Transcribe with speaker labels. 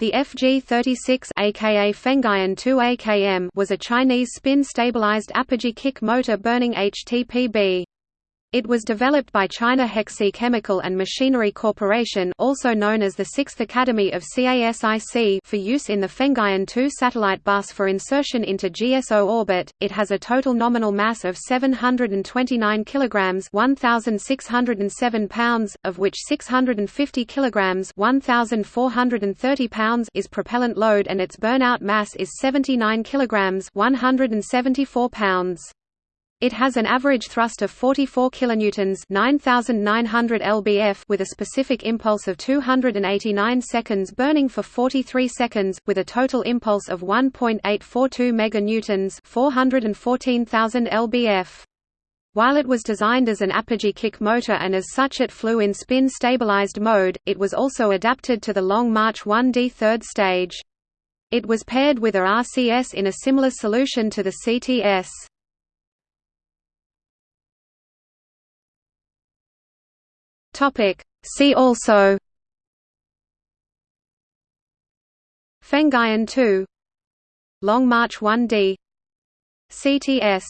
Speaker 1: The FG-36 aka Fengyun 2 AKM was a Chinese spin-stabilized apogee kick motor burning HTPB. It was developed by China Hexi Chemical and Machinery Corporation also known as the 6th Academy of CASIC for use in the Fengyun 2 satellite bus for insertion into GSO orbit. It has a total nominal mass of 729 kilograms, 1607 pounds, of which 650 kilograms, 1430 pounds is propellant load and its burnout mass is 79 kilograms, 174 pounds. It has an average thrust of 44 kilonewtons, 9900 lbf with a specific impulse of 289 seconds burning for 43 seconds with a total impulse of 1.842 meganewtons, 414000 lbf. While it was designed as an apogee kick motor and as such it flew in spin-stabilized mode, it was also adapted to the Long March 1D third stage. It was paired with a RCS in a similar solution to the CTS. Topic. See also. Fengyun 2 Long March 1D CTS